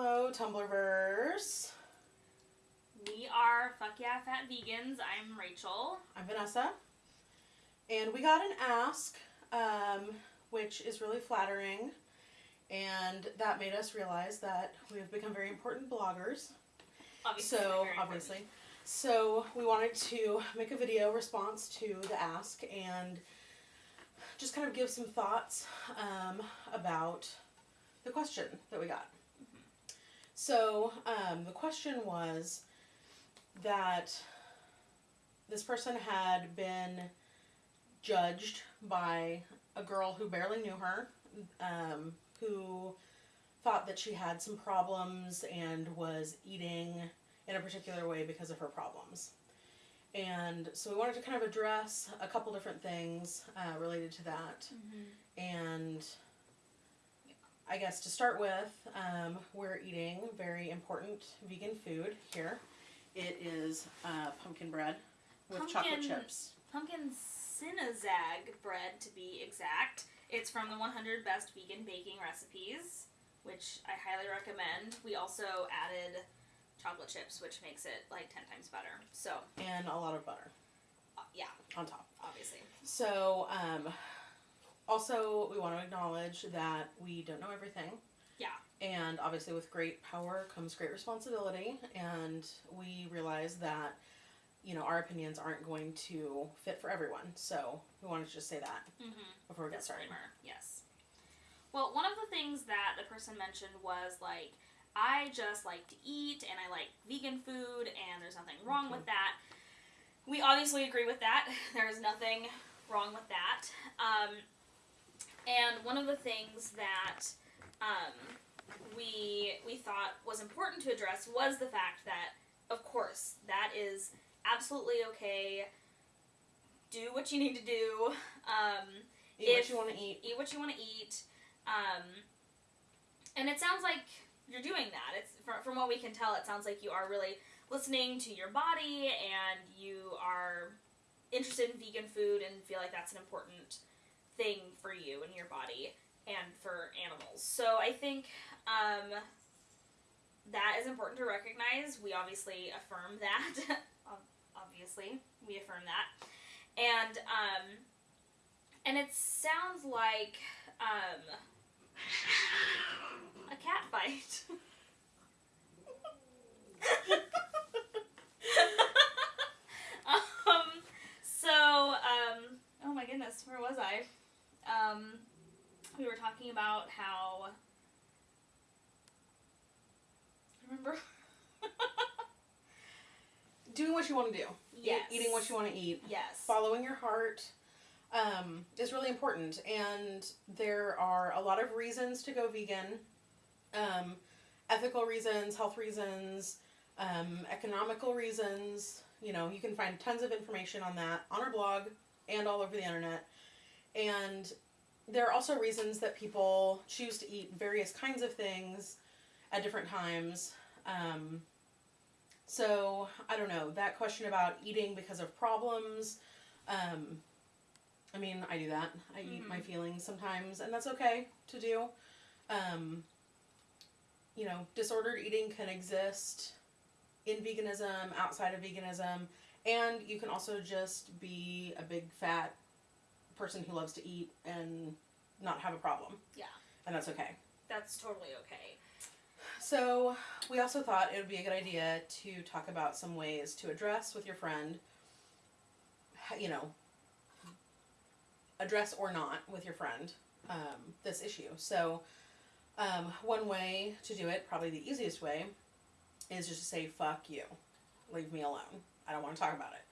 Hello, Tumblrverse. We are Fuck Yeah Fat Vegans. I'm Rachel. I'm Vanessa. And we got an ask, um, which is really flattering. And that made us realize that we have become very important bloggers. Obviously, so, very important. obviously. So, we wanted to make a video response to the ask and just kind of give some thoughts um, about the question that we got. So, um, the question was that this person had been judged by a girl who barely knew her, um, who thought that she had some problems and was eating in a particular way because of her problems. And so we wanted to kind of address a couple different things uh, related to that. And I guess to start with, um, we're eating very important vegan food here. It is uh, pumpkin bread with chocolate Pumpkin- chips. Pumpkin Cinnazag bread, to be exact. It's from the 100 Best Vegan Baking Recipes, which I highly recommend. We also added chocolate chips, which makes it like 10 times better. So, And a lot of butter uh, yeah, on top. obviously. So, um, also, we want to acknowledge that we don't know everything. Yeah. And obviously, with great power comes great responsibility. And we realize that, you know, our opinions aren't going to fit for everyone. So, we wanted to just say that Mm-hmm. before we get started. Disclaimer, yes. Well, one of the things that the person mentioned was like, I just like to eat and I like vegan food and there's nothing wrong with that. We obviously agree with that. There is nothing wrong with that. Um, and one of the things that um, we we thought was important to address was the fact that, of course, that is absolutely okay. Do what you need to do. Um, Eat If- what you want to eat. eat what you want to eat. Um, and it sounds like you're doing that. It's from, from what we can tell, it sounds like you are really listening to your body and you are interested in vegan food and feel like that's an important thing for you and your body and for animals. So I think um, that is important to recognize. We obviously affirm that. Obviously, we affirm that. And um, and it sounds like um, a cat fight. um, so, um, oh my goodness, where was I? Um, we were talking about how. Remember? Doing what you want to do. E- Yes. eating what you want to eat. yes. following your heart um, is really important and there are a lot of reasons to go vegan um, ethical reasons health reasons um, economical reasons you know you can find tons of information on that on our blog and all over the internet and there are also reasons that people choose to eat various kinds of things at different times um, so I don't know that question about eating because of problems. Um, I mean, I do that. I eat my feelings sometimes, and that's okay to do. Um, you know, disordered eating can exist in veganism, outside of veganism, and you can also just be a big fat person who loves to eat and not have a problem, Yeah, and that's okay. that's totally okay. So, we also thought it would be a good idea to talk about some ways to address with your friend, you know, address or not with your friend um, this issue. So, um, one way to do it, probably the easiest way, is just to say, fuck you. Leave me alone. I don't want to talk about it.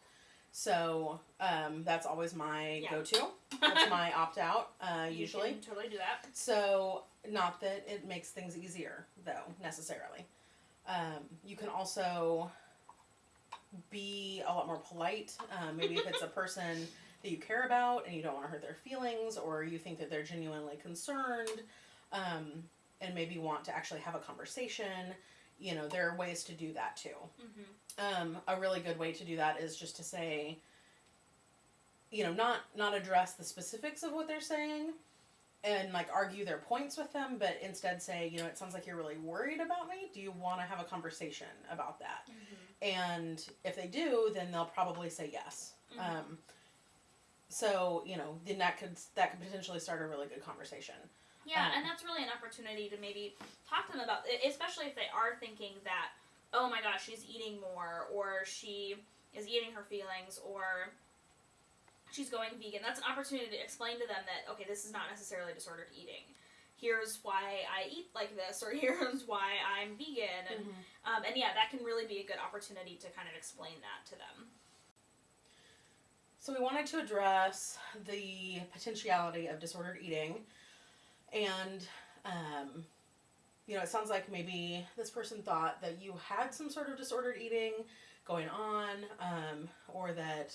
So, um, that's always my Yeah. go to. That's my opt out, uh, usually. totally do that. So, not that it makes things easier, though, necessarily. Um, you can also be a lot more polite. Um, maybe if it's a person that you care about and you don't want to hurt their feelings, or you think that they're genuinely concerned, um, and maybe want to actually have a conversation. You know, there are ways to do that too. Mm-hmm. Um, a really good way to do that is just to say, you know, not not address the specifics of what they're saying, and like argue their points with them, but instead say, you know, it sounds like you're really worried about me. Do you want to have a conversation about that? And if they do, then they'll probably say yes. Mhm. Um, so you know, then that could that could potentially start a really good conversation. Yeah, Um, and that's really an opportunity to maybe talk to them about, especially if they are thinking that, oh my gosh, she's eating more, or she is eating her feelings, or she's going vegan. That's an opportunity to explain to them that, okay, this is not necessarily disordered eating. Here's why I eat like this, or here's why I'm vegan. And, um, and yeah, that can really be a good opportunity to kind of explain that to them. So we wanted to address the potentiality of disordered eating, and um, you know, it sounds like maybe this person thought that you had some sort of disordered eating going on, um, or that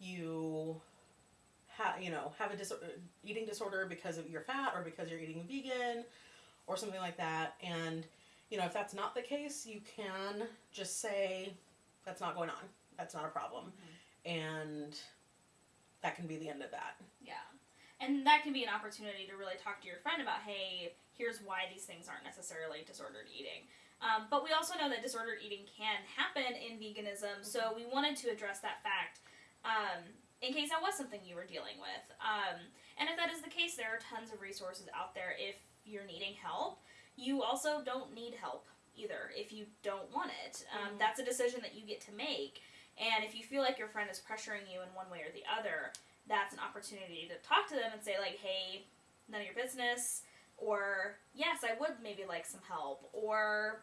you have you know have a dis- eating disorder because of your fat or because you're eating vegan or something like that. And you know, if that's not the case, you can just say that's not going on. That's not a problem and that can be the end of that. Yeah. And that can be an opportunity to really talk to your friend about, hey, here's why these things aren't necessarily disordered eating. Um, but we also know that disordered eating can happen in veganism, so we wanted to address that fact um, in case that was something you were dealing with. Um, and if that is the case, there are tons of resources out there if you're needing help. You also don't need help either if you don't want it. Um, Mhm. That's a decision that you get to make. And if you feel like your friend is pressuring you in one way or the other, that's an opportunity to talk to them and say like, "Hey, none of your business," or "Yes, I would maybe like some help," or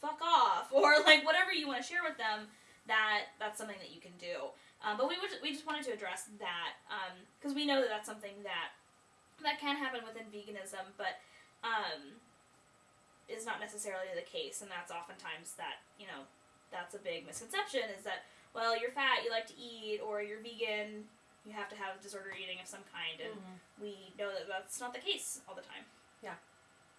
"Fuck off," or like whatever you want to share with them. That that's something that you can do. Um, but we would, we just wanted to address that because we know that that's something that that can happen within veganism, but um, is not necessarily the case, and that's oftentimes that you know that's a big misconception is that well you're fat you like to eat or you're vegan you have to have disordered eating of some kind and mm-hmm. we know that that's not the case all the time Yeah.